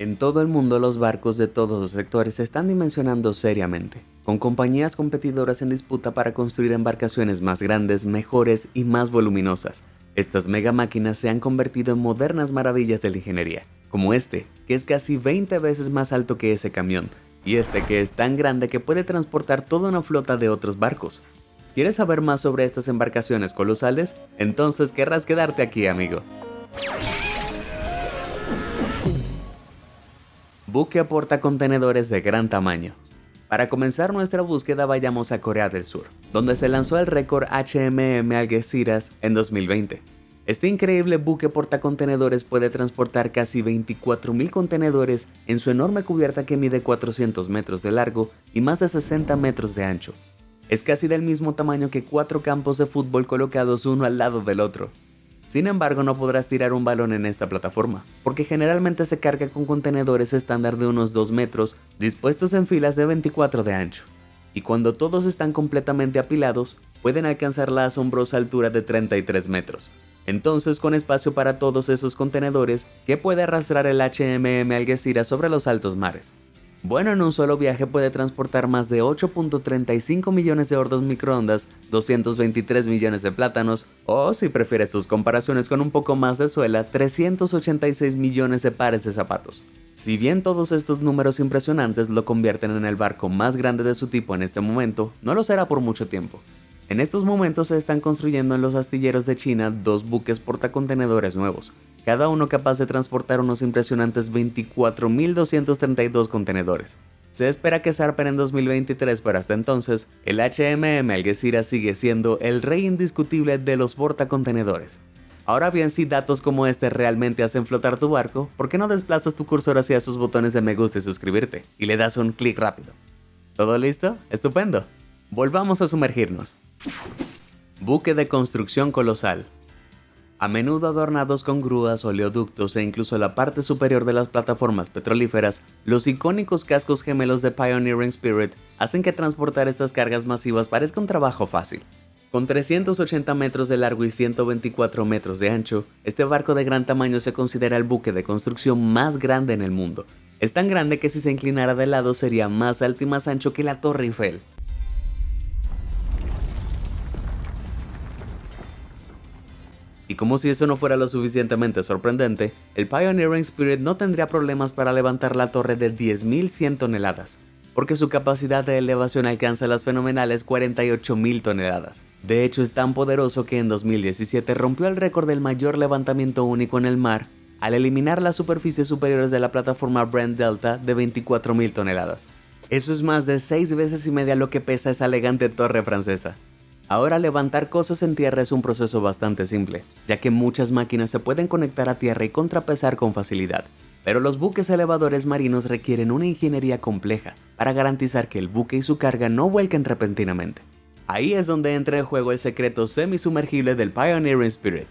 En todo el mundo los barcos de todos los sectores se están dimensionando seriamente, con compañías competidoras en disputa para construir embarcaciones más grandes, mejores y más voluminosas. Estas mega máquinas se han convertido en modernas maravillas de la ingeniería, como este, que es casi 20 veces más alto que ese camión, y este que es tan grande que puede transportar toda una flota de otros barcos. ¿Quieres saber más sobre estas embarcaciones colosales? Entonces querrás quedarte aquí, amigo. Buque aporta contenedores de gran tamaño. Para comenzar nuestra búsqueda vayamos a Corea del Sur, donde se lanzó el récord HMM Algeciras en 2020. Este increíble buque portacontenedores puede transportar casi 24.000 contenedores en su enorme cubierta que mide 400 metros de largo y más de 60 metros de ancho. Es casi del mismo tamaño que cuatro campos de fútbol colocados uno al lado del otro. Sin embargo, no podrás tirar un balón en esta plataforma, porque generalmente se carga con contenedores estándar de unos 2 metros dispuestos en filas de 24 de ancho. Y cuando todos están completamente apilados, pueden alcanzar la asombrosa altura de 33 metros. Entonces, con espacio para todos esos contenedores, ¿qué puede arrastrar el HMM Algeciras sobre los altos mares? Bueno, en un solo viaje puede transportar más de 8.35 millones de hordos microondas, 223 millones de plátanos, o si prefieres tus comparaciones con un poco más de suela, 386 millones de pares de zapatos. Si bien todos estos números impresionantes lo convierten en el barco más grande de su tipo en este momento, no lo será por mucho tiempo. En estos momentos se están construyendo en los astilleros de China dos buques portacontenedores nuevos, cada uno capaz de transportar unos impresionantes 24.232 contenedores. Se espera que zarpen en 2023, pero hasta entonces, el HMM Algeciras sigue siendo el rey indiscutible de los portacontenedores. Ahora bien, si datos como este realmente hacen flotar tu barco, ¿por qué no desplazas tu cursor hacia esos botones de me gusta y suscribirte? Y le das un clic rápido. ¿Todo listo? ¡Estupendo! Volvamos a sumergirnos. Buque de construcción colosal a menudo adornados con grúas, oleoductos e incluso la parte superior de las plataformas petrolíferas, los icónicos cascos gemelos de Pioneering Spirit hacen que transportar estas cargas masivas parezca un trabajo fácil. Con 380 metros de largo y 124 metros de ancho, este barco de gran tamaño se considera el buque de construcción más grande en el mundo. Es tan grande que si se inclinara de lado sería más alto y más ancho que la Torre Eiffel. Y como si eso no fuera lo suficientemente sorprendente, el Pioneering Spirit no tendría problemas para levantar la torre de 10.100 toneladas, porque su capacidad de elevación alcanza las fenomenales 48.000 toneladas. De hecho es tan poderoso que en 2017 rompió el récord del mayor levantamiento único en el mar al eliminar las superficies superiores de la plataforma Brent Delta de 24.000 toneladas. Eso es más de 6 veces y media lo que pesa esa elegante torre francesa. Ahora levantar cosas en tierra es un proceso bastante simple, ya que muchas máquinas se pueden conectar a tierra y contrapesar con facilidad, pero los buques elevadores marinos requieren una ingeniería compleja para garantizar que el buque y su carga no vuelquen repentinamente. Ahí es donde entra en juego el secreto semisumergible del Pioneering Spirit.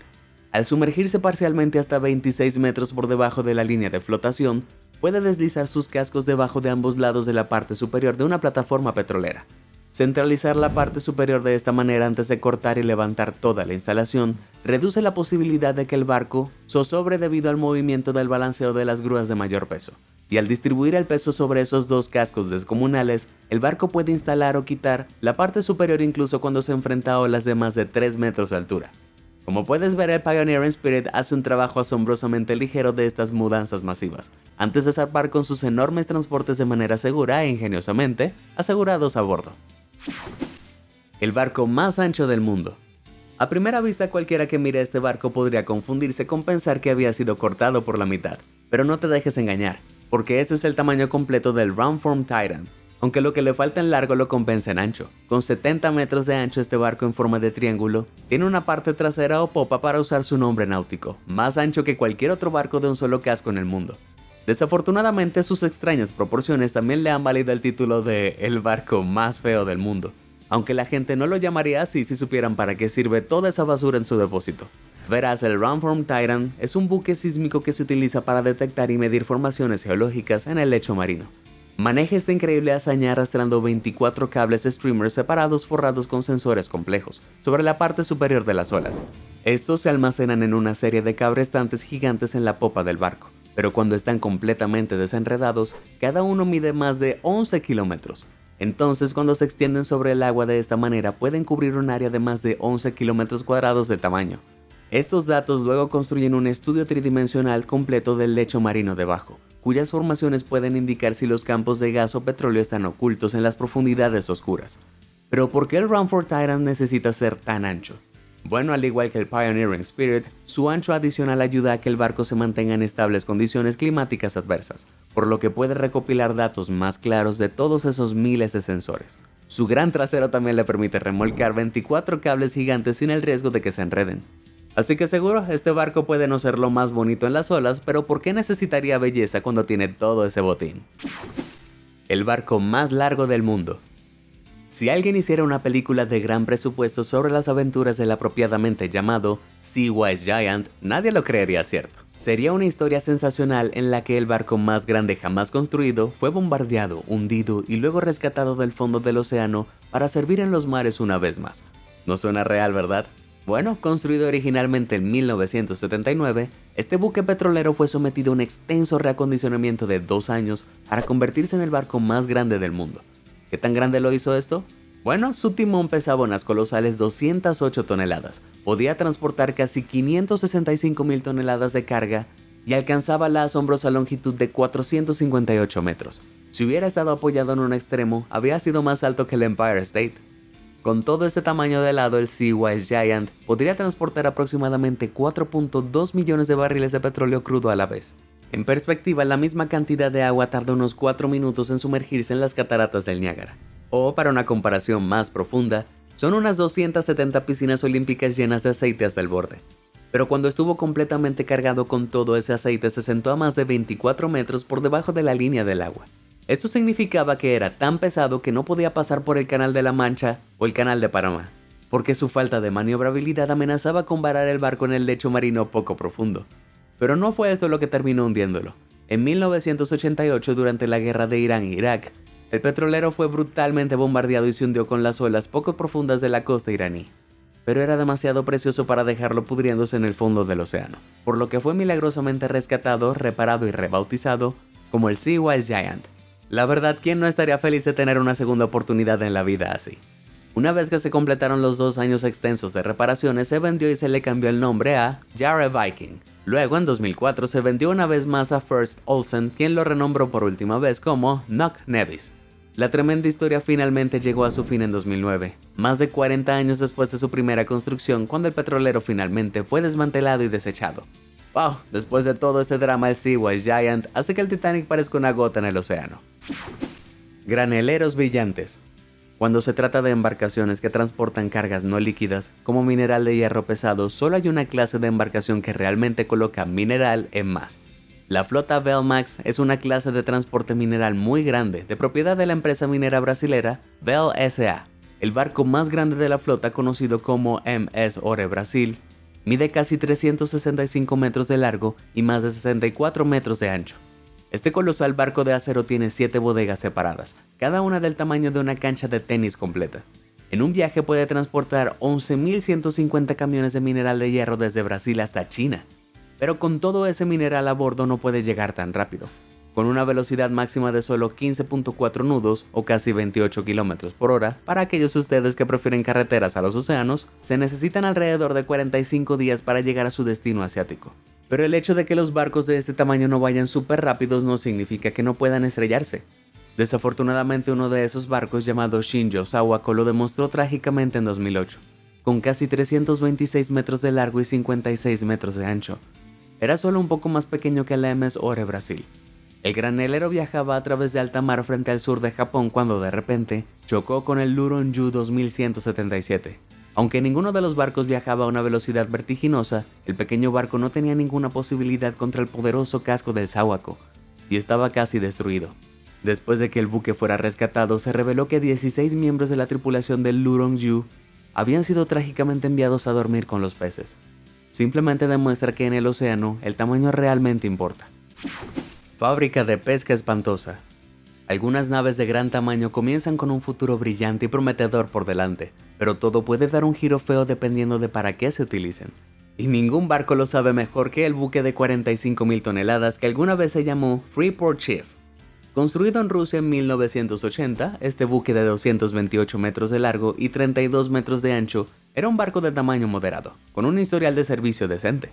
Al sumergirse parcialmente hasta 26 metros por debajo de la línea de flotación, puede deslizar sus cascos debajo de ambos lados de la parte superior de una plataforma petrolera, Centralizar la parte superior de esta manera antes de cortar y levantar toda la instalación reduce la posibilidad de que el barco zozobre debido al movimiento del balanceo de las grúas de mayor peso. Y al distribuir el peso sobre esos dos cascos descomunales, el barco puede instalar o quitar la parte superior incluso cuando se enfrenta a olas de más de 3 metros de altura. Como puedes ver, el Pioneer Spirit hace un trabajo asombrosamente ligero de estas mudanzas masivas, antes de zarpar con sus enormes transportes de manera segura e ingeniosamente asegurados a bordo. El barco más ancho del mundo. A primera vista cualquiera que mire este barco podría confundirse con pensar que había sido cortado por la mitad, pero no te dejes engañar, porque este es el tamaño completo del Roundform Titan, aunque lo que le falta en largo lo compensa en ancho. Con 70 metros de ancho este barco en forma de triángulo, tiene una parte trasera o popa para usar su nombre náutico, más ancho que cualquier otro barco de un solo casco en el mundo. Desafortunadamente sus extrañas proporciones también le han valido el título de el barco más feo del mundo, aunque la gente no lo llamaría así si supieran para qué sirve toda esa basura en su depósito. Verás, el Roundform Titan es un buque sísmico que se utiliza para detectar y medir formaciones geológicas en el lecho marino. Maneja esta increíble hazaña arrastrando 24 cables streamers separados forrados con sensores complejos sobre la parte superior de las olas. Estos se almacenan en una serie de cabrestantes gigantes en la popa del barco pero cuando están completamente desenredados, cada uno mide más de 11 kilómetros. Entonces, cuando se extienden sobre el agua de esta manera, pueden cubrir un área de más de 11 kilómetros cuadrados de tamaño. Estos datos luego construyen un estudio tridimensional completo del lecho marino debajo, cuyas formaciones pueden indicar si los campos de gas o petróleo están ocultos en las profundidades oscuras. Pero ¿por qué el Rumford Titan necesita ser tan ancho? Bueno, al igual que el Pioneering Spirit, su ancho adicional ayuda a que el barco se mantenga en estables condiciones climáticas adversas, por lo que puede recopilar datos más claros de todos esos miles de sensores. Su gran trasero también le permite remolcar 24 cables gigantes sin el riesgo de que se enreden. Así que seguro, este barco puede no ser lo más bonito en las olas, pero ¿por qué necesitaría belleza cuando tiene todo ese botín? El barco más largo del mundo. Si alguien hiciera una película de gran presupuesto sobre las aventuras del apropiadamente llamado Sea Wise Giant, nadie lo creería cierto. Sería una historia sensacional en la que el barco más grande jamás construido fue bombardeado, hundido y luego rescatado del fondo del océano para servir en los mares una vez más. No suena real, ¿verdad? Bueno, construido originalmente en 1979, este buque petrolero fue sometido a un extenso reacondicionamiento de dos años para convertirse en el barco más grande del mundo. ¿Qué tan grande lo hizo esto? Bueno, su timón pesaba unas colosales 208 toneladas, podía transportar casi 565 mil toneladas de carga y alcanzaba la asombrosa longitud de 458 metros. Si hubiera estado apoyado en un extremo, habría sido más alto que el Empire State. Con todo ese tamaño de lado, el Sea-Wise Giant podría transportar aproximadamente 4.2 millones de barriles de petróleo crudo a la vez. En perspectiva, la misma cantidad de agua tarda unos 4 minutos en sumergirse en las cataratas del Niágara. O, para una comparación más profunda, son unas 270 piscinas olímpicas llenas de aceite hasta el borde. Pero cuando estuvo completamente cargado con todo ese aceite se sentó a más de 24 metros por debajo de la línea del agua. Esto significaba que era tan pesado que no podía pasar por el Canal de la Mancha o el Canal de Panamá, porque su falta de maniobrabilidad amenazaba con varar el barco en el lecho marino poco profundo. Pero no fue esto lo que terminó hundiéndolo. En 1988, durante la guerra de Irán e Irak, el petrolero fue brutalmente bombardeado y se hundió con las olas poco profundas de la costa iraní. Pero era demasiado precioso para dejarlo pudriéndose en el fondo del océano, por lo que fue milagrosamente rescatado, reparado y rebautizado como el Sea Wise Giant. La verdad, ¿quién no estaría feliz de tener una segunda oportunidad en la vida así? Una vez que se completaron los dos años extensos de reparaciones, se vendió y se le cambió el nombre a Jarre Viking, Luego, en 2004, se vendió una vez más a First Olsen, quien lo renombró por última vez como Nock Nevis. La tremenda historia finalmente llegó a su fin en 2009, más de 40 años después de su primera construcción, cuando el petrolero finalmente fue desmantelado y desechado. Wow, después de todo ese drama el Seawise Giant hace que el Titanic parezca una gota en el océano. Graneleros brillantes. Cuando se trata de embarcaciones que transportan cargas no líquidas, como mineral de hierro pesado, solo hay una clase de embarcación que realmente coloca mineral en más. La flota Velmax es una clase de transporte mineral muy grande, de propiedad de la empresa minera brasilera Vel SA. El barco más grande de la flota, conocido como MS Ore Brasil, mide casi 365 metros de largo y más de 64 metros de ancho. Este colosal barco de acero tiene 7 bodegas separadas, cada una del tamaño de una cancha de tenis completa. En un viaje puede transportar 11.150 camiones de mineral de hierro desde Brasil hasta China. Pero con todo ese mineral a bordo no puede llegar tan rápido. Con una velocidad máxima de solo 15.4 nudos o casi 28 km por hora, para aquellos de ustedes que prefieren carreteras a los océanos, se necesitan alrededor de 45 días para llegar a su destino asiático. Pero el hecho de que los barcos de este tamaño no vayan súper rápidos no significa que no puedan estrellarse. Desafortunadamente uno de esos barcos llamado Shinjo Sawako lo demostró trágicamente en 2008, con casi 326 metros de largo y 56 metros de ancho. Era solo un poco más pequeño que el MS Ore Brasil. El granelero viajaba a través de alta mar frente al sur de Japón cuando de repente chocó con el Luronju 2177, aunque ninguno de los barcos viajaba a una velocidad vertiginosa, el pequeño barco no tenía ninguna posibilidad contra el poderoso casco del Sawako, y estaba casi destruido. Después de que el buque fuera rescatado, se reveló que 16 miembros de la tripulación del Lurong habían sido trágicamente enviados a dormir con los peces. Simplemente demuestra que en el océano el tamaño realmente importa. Fábrica de pesca espantosa. Algunas naves de gran tamaño comienzan con un futuro brillante y prometedor por delante, pero todo puede dar un giro feo dependiendo de para qué se utilicen. Y ningún barco lo sabe mejor que el buque de 45.000 toneladas que alguna vez se llamó Freeport Chief. Construido en Rusia en 1980, este buque de 228 metros de largo y 32 metros de ancho era un barco de tamaño moderado, con un historial de servicio decente.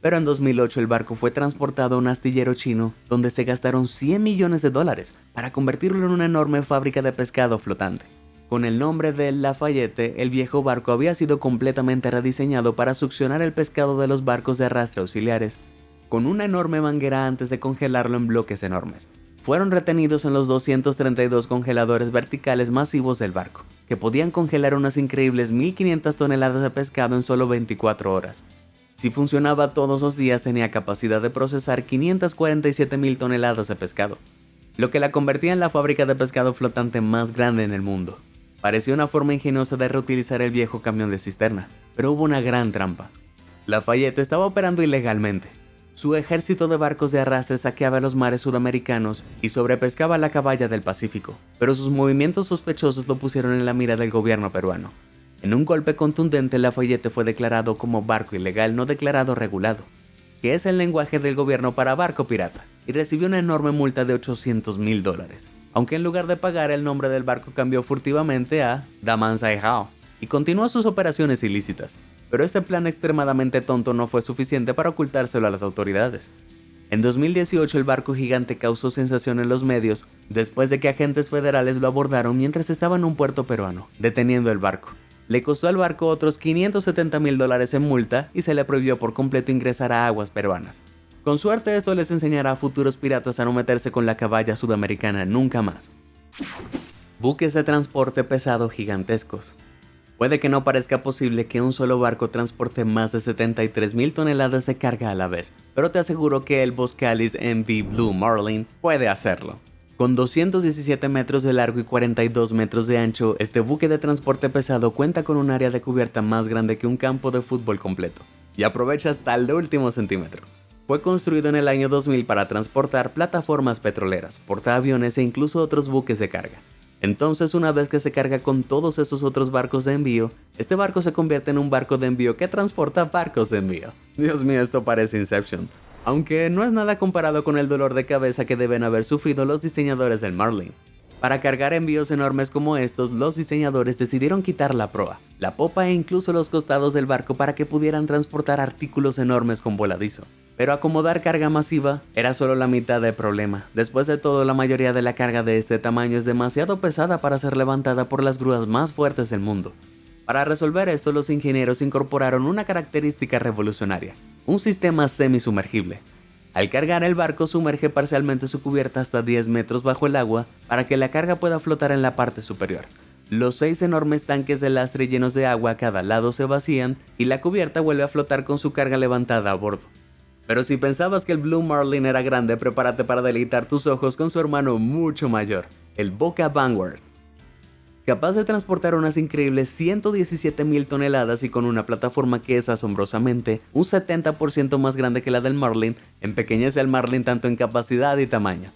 Pero en 2008 el barco fue transportado a un astillero chino donde se gastaron 100 millones de dólares para convertirlo en una enorme fábrica de pescado flotante. Con el nombre de Lafayette, el viejo barco había sido completamente rediseñado para succionar el pescado de los barcos de arrastre auxiliares, con una enorme manguera antes de congelarlo en bloques enormes. Fueron retenidos en los 232 congeladores verticales masivos del barco, que podían congelar unas increíbles 1500 toneladas de pescado en solo 24 horas. Si funcionaba todos los días tenía capacidad de procesar 547 mil toneladas de pescado, lo que la convertía en la fábrica de pescado flotante más grande en el mundo. Parecía una forma ingeniosa de reutilizar el viejo camión de cisterna, pero hubo una gran trampa. Lafayette estaba operando ilegalmente. Su ejército de barcos de arrastre saqueaba los mares sudamericanos y sobrepescaba la caballa del Pacífico, pero sus movimientos sospechosos lo pusieron en la mira del gobierno peruano. En un golpe contundente, Lafayette fue declarado como barco ilegal no declarado regulado, que es el lenguaje del gobierno para barco pirata, y recibió una enorme multa de 800 mil dólares aunque en lugar de pagar el nombre del barco cambió furtivamente a Daman Hao y continuó sus operaciones ilícitas, pero este plan extremadamente tonto no fue suficiente para ocultárselo a las autoridades. En 2018 el barco gigante causó sensación en los medios después de que agentes federales lo abordaron mientras estaba en un puerto peruano, deteniendo el barco. Le costó al barco otros 570 mil dólares en multa y se le prohibió por completo ingresar a aguas peruanas. Con suerte esto les enseñará a futuros piratas a no meterse con la caballa sudamericana nunca más. Buques de transporte pesado gigantescos. Puede que no parezca posible que un solo barco transporte más de 73.000 toneladas de carga a la vez, pero te aseguro que el Boscalis MV Blue Marlin puede hacerlo. Con 217 metros de largo y 42 metros de ancho, este buque de transporte pesado cuenta con un área de cubierta más grande que un campo de fútbol completo, y aprovecha hasta el último centímetro. Fue construido en el año 2000 para transportar plataformas petroleras, portaaviones e incluso otros buques de carga. Entonces, una vez que se carga con todos esos otros barcos de envío, este barco se convierte en un barco de envío que transporta barcos de envío. Dios mío, esto parece Inception. Aunque no es nada comparado con el dolor de cabeza que deben haber sufrido los diseñadores del Marlin. Para cargar envíos enormes como estos, los diseñadores decidieron quitar la proa, la popa e incluso los costados del barco para que pudieran transportar artículos enormes con voladizo. Pero acomodar carga masiva era solo la mitad del problema. Después de todo, la mayoría de la carga de este tamaño es demasiado pesada para ser levantada por las grúas más fuertes del mundo. Para resolver esto, los ingenieros incorporaron una característica revolucionaria, un sistema semisumergible. Al cargar el barco sumerge parcialmente su cubierta hasta 10 metros bajo el agua para que la carga pueda flotar en la parte superior. Los seis enormes tanques de lastre llenos de agua a cada lado se vacían y la cubierta vuelve a flotar con su carga levantada a bordo. Pero si pensabas que el Blue Marlin era grande, prepárate para deleitar tus ojos con su hermano mucho mayor, el Boca Vanguard. Capaz de transportar unas increíbles 117 mil toneladas y con una plataforma que es asombrosamente un 70% más grande que la del Marlin, empequeñece al Marlin tanto en capacidad y tamaño.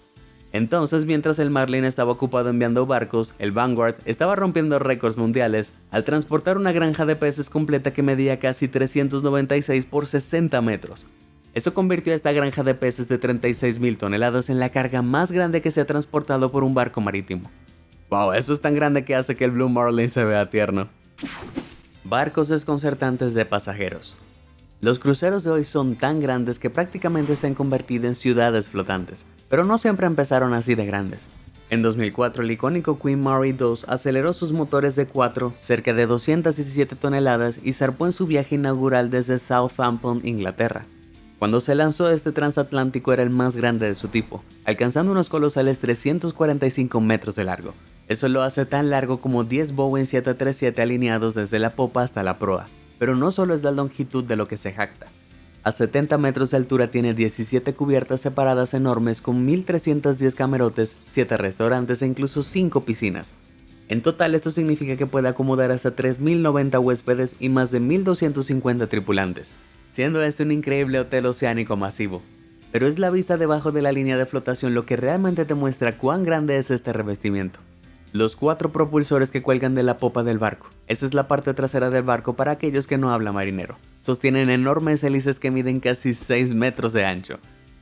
Entonces, mientras el Marlin estaba ocupado enviando barcos, el Vanguard estaba rompiendo récords mundiales al transportar una granja de peces completa que medía casi 396 por 60 metros, eso convirtió a esta granja de peces de 36.000 toneladas en la carga más grande que se ha transportado por un barco marítimo. Wow, eso es tan grande que hace que el Blue Marlin se vea tierno. Barcos desconcertantes de pasajeros. Los cruceros de hoy son tan grandes que prácticamente se han convertido en ciudades flotantes, pero no siempre empezaron así de grandes. En 2004 el icónico Queen Mary II aceleró sus motores de 4 cerca de 217 toneladas y zarpó en su viaje inaugural desde Southampton, Inglaterra. Cuando se lanzó este transatlántico era el más grande de su tipo, alcanzando unos colosales 345 metros de largo. Eso lo hace tan largo como 10 Boeing 737 alineados desde la popa hasta la proa. Pero no solo es la longitud de lo que se jacta. A 70 metros de altura tiene 17 cubiertas separadas enormes con 1310 camarotes, 7 restaurantes e incluso 5 piscinas. En total esto significa que puede acomodar hasta 3090 huéspedes y más de 1250 tripulantes, siendo este un increíble hotel oceánico masivo. Pero es la vista debajo de la línea de flotación lo que realmente te muestra cuán grande es este revestimiento. Los cuatro propulsores que cuelgan de la popa del barco. Esa es la parte trasera del barco para aquellos que no hablan marinero. sostienen enormes hélices que miden casi 6 metros de ancho.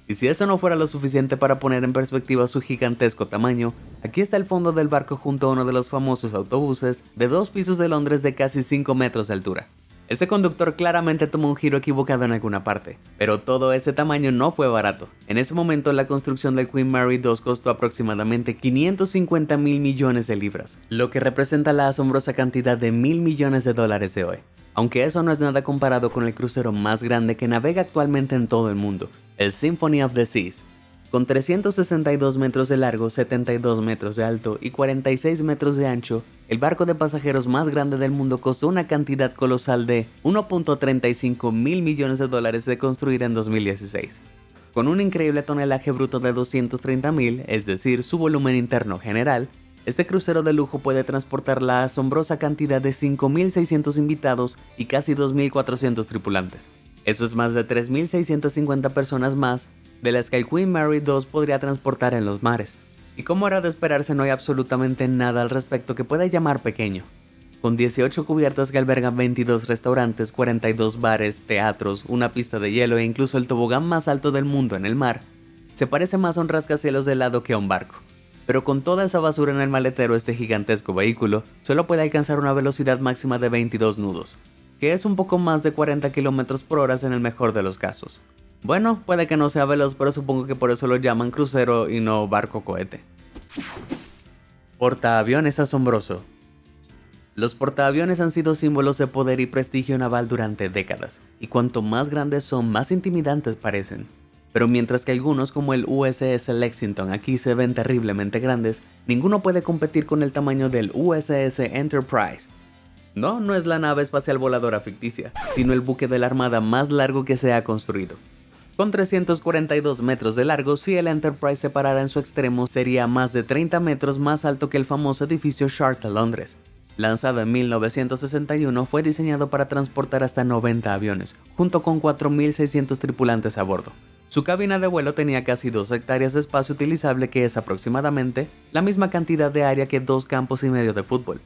Y si eso no fuera lo suficiente para poner en perspectiva su gigantesco tamaño, aquí está el fondo del barco junto a uno de los famosos autobuses de dos pisos de Londres de casi 5 metros de altura. Ese conductor claramente tomó un giro equivocado en alguna parte, pero todo ese tamaño no fue barato. En ese momento la construcción del Queen Mary 2 costó aproximadamente 550 mil millones de libras, lo que representa la asombrosa cantidad de mil millones de dólares de hoy. Aunque eso no es nada comparado con el crucero más grande que navega actualmente en todo el mundo, el Symphony of the Seas, con 362 metros de largo, 72 metros de alto y 46 metros de ancho, el barco de pasajeros más grande del mundo costó una cantidad colosal de 1.35 mil millones de dólares de construir en 2016. Con un increíble tonelaje bruto de 230 mil, es decir, su volumen interno general, este crucero de lujo puede transportar la asombrosa cantidad de 5.600 invitados y casi 2.400 tripulantes. Eso es más de 3.650 personas más de las que el Queen Mary 2 podría transportar en los mares. Y como era de esperarse no hay absolutamente nada al respecto que pueda llamar pequeño. Con 18 cubiertas que albergan 22 restaurantes, 42 bares, teatros, una pista de hielo e incluso el tobogán más alto del mundo en el mar, se parece más a un rascacielos de helado que a un barco. Pero con toda esa basura en el maletero este gigantesco vehículo solo puede alcanzar una velocidad máxima de 22 nudos, que es un poco más de 40 km por hora en el mejor de los casos. Bueno, puede que no sea veloz, pero supongo que por eso lo llaman crucero y no barco cohete. Portaaviones asombroso. Los portaaviones han sido símbolos de poder y prestigio naval durante décadas, y cuanto más grandes son, más intimidantes parecen. Pero mientras que algunos como el USS Lexington aquí se ven terriblemente grandes, ninguno puede competir con el tamaño del USS Enterprise. No, no es la nave espacial voladora ficticia, sino el buque de la armada más largo que se ha construido. Con 342 metros de largo, si el Enterprise se parara en su extremo, sería más de 30 metros más alto que el famoso edificio Shard de Londres. Lanzado en 1961, fue diseñado para transportar hasta 90 aviones, junto con 4.600 tripulantes a bordo. Su cabina de vuelo tenía casi 2 hectáreas de espacio utilizable que es aproximadamente la misma cantidad de área que dos campos y medio de fútbol,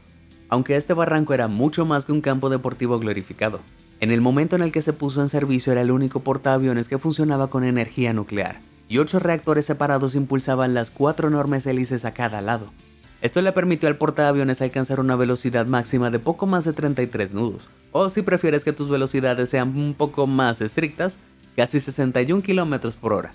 aunque este barranco era mucho más que un campo deportivo glorificado. En el momento en el que se puso en servicio era el único portaaviones que funcionaba con energía nuclear, y ocho reactores separados impulsaban las cuatro enormes hélices a cada lado. Esto le permitió al portaaviones alcanzar una velocidad máxima de poco más de 33 nudos, o si prefieres que tus velocidades sean un poco más estrictas, casi 61 km por hora.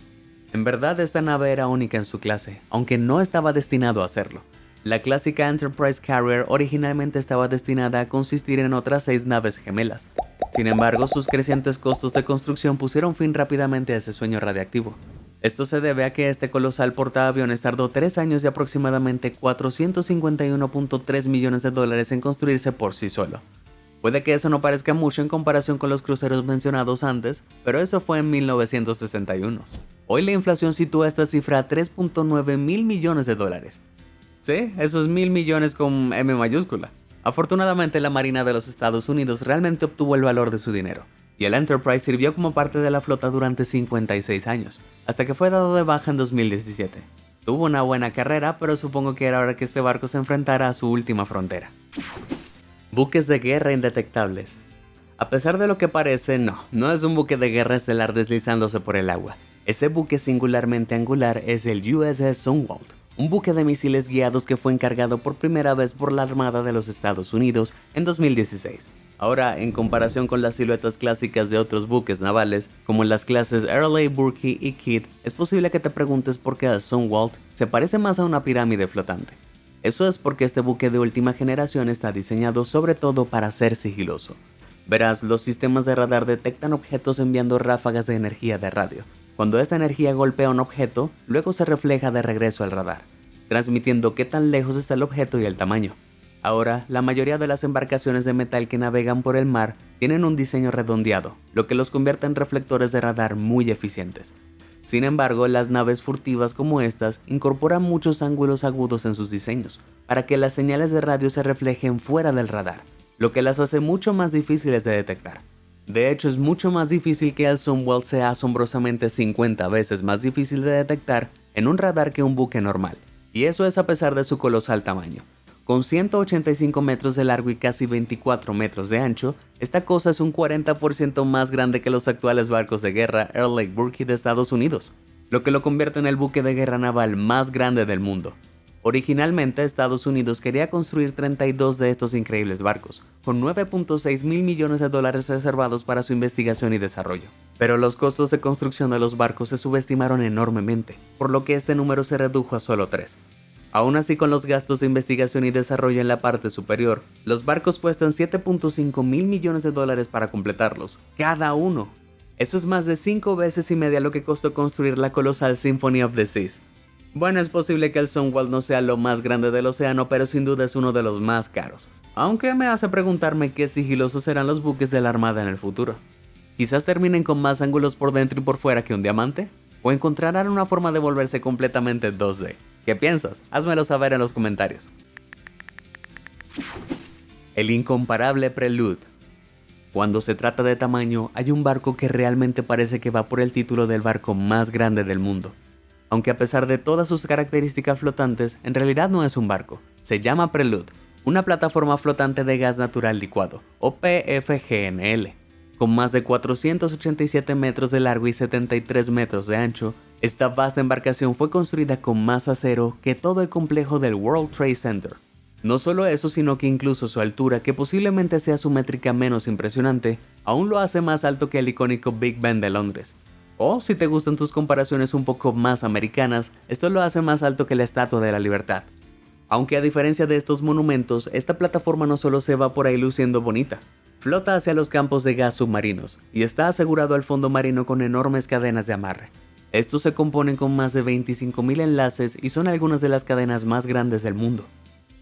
En verdad esta nave era única en su clase, aunque no estaba destinado a hacerlo. La clásica Enterprise Carrier originalmente estaba destinada a consistir en otras seis naves gemelas, sin embargo, sus crecientes costos de construcción pusieron fin rápidamente a ese sueño radiactivo. Esto se debe a que este colosal portaaviones tardó 3 años y aproximadamente 451.3 millones de dólares en construirse por sí solo. Puede que eso no parezca mucho en comparación con los cruceros mencionados antes, pero eso fue en 1961. Hoy la inflación sitúa esta cifra a 3.9 mil millones de dólares. Sí, esos mil millones con M mayúscula. Afortunadamente la Marina de los Estados Unidos realmente obtuvo el valor de su dinero, y el Enterprise sirvió como parte de la flota durante 56 años, hasta que fue dado de baja en 2017. Tuvo una buena carrera, pero supongo que era hora que este barco se enfrentara a su última frontera. Buques de guerra indetectables. A pesar de lo que parece, no, no es un buque de guerra estelar deslizándose por el agua. Ese buque singularmente angular es el USS Sunwald, un buque de misiles guiados que fue encargado por primera vez por la Armada de los Estados Unidos en 2016. Ahora, en comparación con las siluetas clásicas de otros buques navales, como las clases Early, Burkey y Kidd, es posible que te preguntes por qué Sunwalt se parece más a una pirámide flotante. Eso es porque este buque de última generación está diseñado sobre todo para ser sigiloso. Verás, los sistemas de radar detectan objetos enviando ráfagas de energía de radio, cuando esta energía golpea un objeto, luego se refleja de regreso al radar, transmitiendo qué tan lejos está el objeto y el tamaño. Ahora, la mayoría de las embarcaciones de metal que navegan por el mar tienen un diseño redondeado, lo que los convierte en reflectores de radar muy eficientes. Sin embargo, las naves furtivas como estas incorporan muchos ángulos agudos en sus diseños, para que las señales de radio se reflejen fuera del radar, lo que las hace mucho más difíciles de detectar. De hecho, es mucho más difícil que el Sunwell sea asombrosamente 50 veces más difícil de detectar en un radar que un buque normal, y eso es a pesar de su colosal tamaño. Con 185 metros de largo y casi 24 metros de ancho, esta cosa es un 40% más grande que los actuales barcos de guerra Earl Lake Burke de Estados Unidos, lo que lo convierte en el buque de guerra naval más grande del mundo. Originalmente Estados Unidos quería construir 32 de estos increíbles barcos, con 9.6 mil millones de dólares reservados para su investigación y desarrollo. Pero los costos de construcción de los barcos se subestimaron enormemente, por lo que este número se redujo a solo 3. Aún así con los gastos de investigación y desarrollo en la parte superior, los barcos cuestan 7.5 mil millones de dólares para completarlos, cada uno. Eso es más de 5 veces y media lo que costó construir la colosal Symphony of the Seas, bueno, es posible que el Sunwall no sea lo más grande del océano, pero sin duda es uno de los más caros. Aunque me hace preguntarme qué sigilosos serán los buques de la Armada en el futuro. Quizás terminen con más ángulos por dentro y por fuera que un diamante, o encontrarán una forma de volverse completamente 2D. ¿Qué piensas? Házmelo saber en los comentarios. El incomparable Prelude. Cuando se trata de tamaño, hay un barco que realmente parece que va por el título del barco más grande del mundo aunque a pesar de todas sus características flotantes, en realidad no es un barco. Se llama Prelude, una plataforma flotante de gas natural licuado, o PFGNL. Con más de 487 metros de largo y 73 metros de ancho, esta vasta embarcación fue construida con más acero que todo el complejo del World Trade Center. No solo eso, sino que incluso su altura, que posiblemente sea su métrica menos impresionante, aún lo hace más alto que el icónico Big Ben de Londres, o si te gustan tus comparaciones un poco más americanas, esto lo hace más alto que la Estatua de la Libertad. Aunque a diferencia de estos monumentos, esta plataforma no solo se va por ahí luciendo bonita, flota hacia los campos de gas submarinos y está asegurado al fondo marino con enormes cadenas de amarre. Estos se componen con más de 25.000 enlaces y son algunas de las cadenas más grandes del mundo.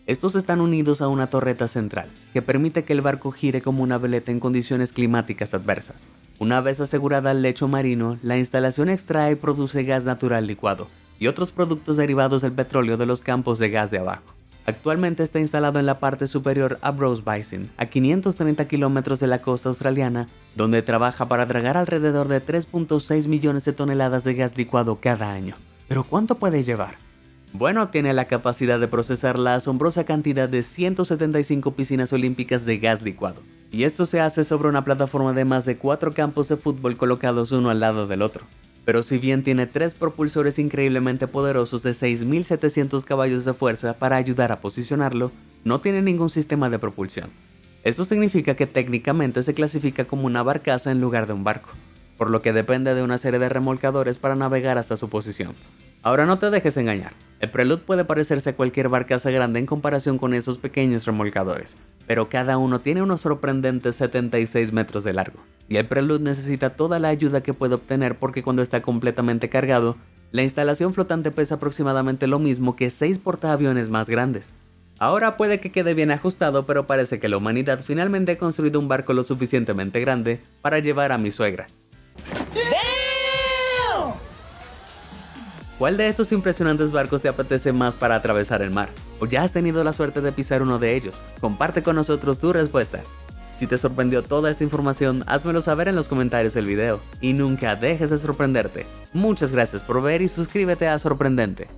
Estos están unidos a una torreta central, que permite que el barco gire como una veleta en condiciones climáticas adversas. Una vez asegurada el lecho marino, la instalación extrae y produce gas natural licuado y otros productos derivados del petróleo de los campos de gas de abajo. Actualmente está instalado en la parte superior a Brose Basin, a 530 kilómetros de la costa australiana, donde trabaja para dragar alrededor de 3.6 millones de toneladas de gas licuado cada año. ¿Pero cuánto puede llevar? Bueno, tiene la capacidad de procesar la asombrosa cantidad de 175 piscinas olímpicas de gas licuado. Y esto se hace sobre una plataforma de más de 4 campos de fútbol colocados uno al lado del otro. Pero si bien tiene tres propulsores increíblemente poderosos de 6.700 caballos de fuerza para ayudar a posicionarlo, no tiene ningún sistema de propulsión. Esto significa que técnicamente se clasifica como una barcaza en lugar de un barco, por lo que depende de una serie de remolcadores para navegar hasta su posición. Ahora no te dejes engañar, el Prelude puede parecerse a cualquier barcaza grande en comparación con esos pequeños remolcadores, pero cada uno tiene unos sorprendentes 76 metros de largo, y el Prelude necesita toda la ayuda que puede obtener porque cuando está completamente cargado, la instalación flotante pesa aproximadamente lo mismo que 6 portaaviones más grandes. Ahora puede que quede bien ajustado, pero parece que la humanidad finalmente ha construido un barco lo suficientemente grande para llevar a mi suegra, ¿Cuál de estos impresionantes barcos te apetece más para atravesar el mar? ¿O ya has tenido la suerte de pisar uno de ellos? Comparte con nosotros tu respuesta. Si te sorprendió toda esta información, házmelo saber en los comentarios del video. Y nunca dejes de sorprenderte. Muchas gracias por ver y suscríbete a Sorprendente.